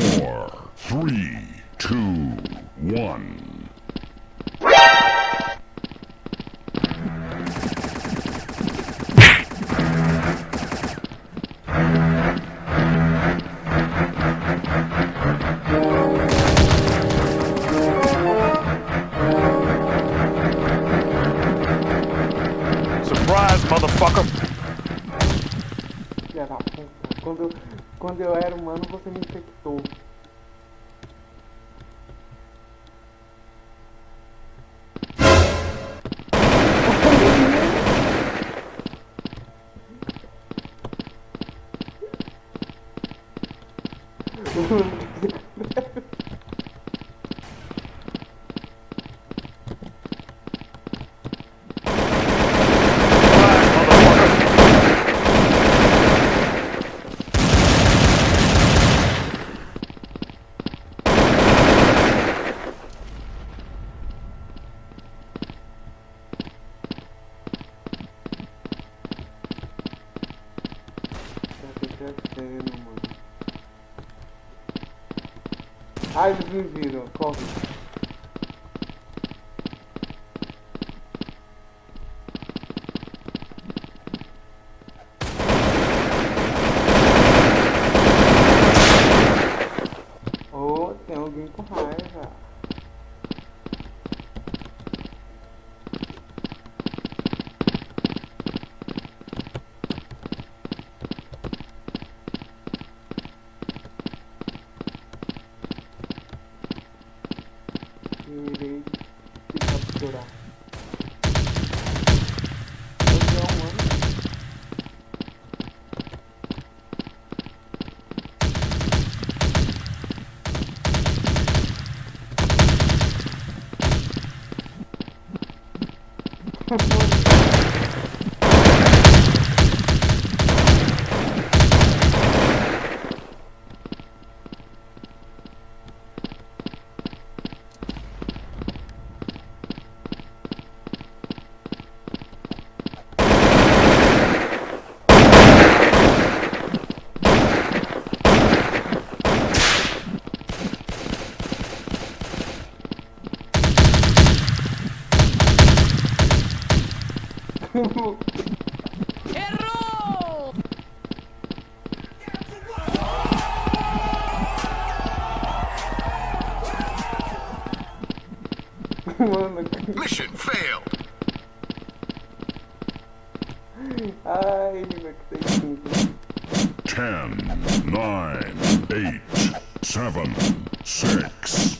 four, three, two, one. Surprise, motherfucker! Quando eu era humano, você me infectou. Mano. Ai, eles me viram. Corre. điều đó Thank you. Mission failed. ai, meu que tem tudo. Ten, nine, eight, seven, six,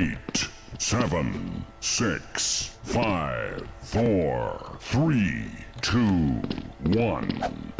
eight, seven, six, five, four, three, two, one.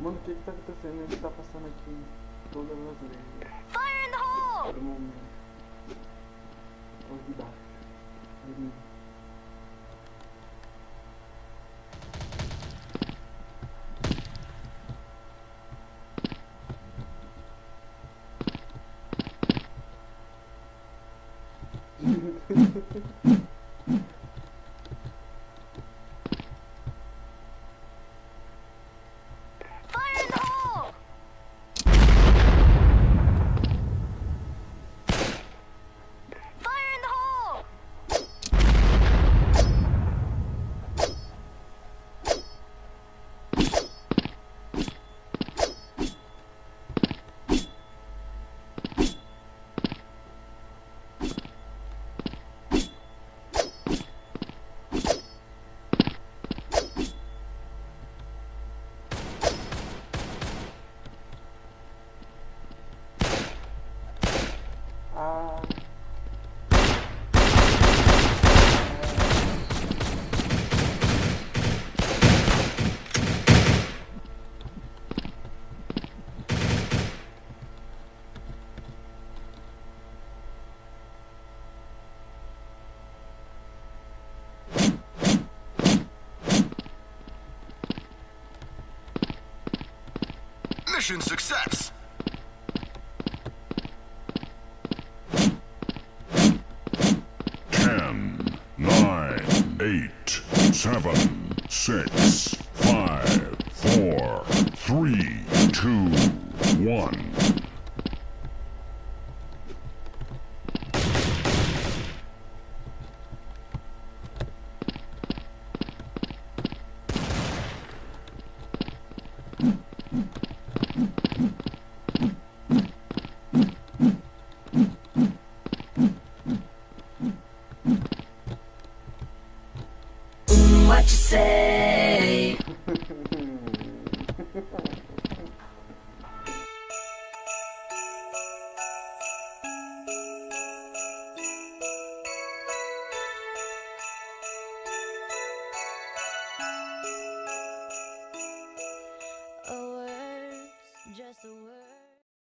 Mano, o que que tá acontecendo? Ele tá passando aqui todas as leis. Fire in the hole! Todo baixo. De Mission success. Ten, nine, eight, seven, six, five, four, three, two, one. What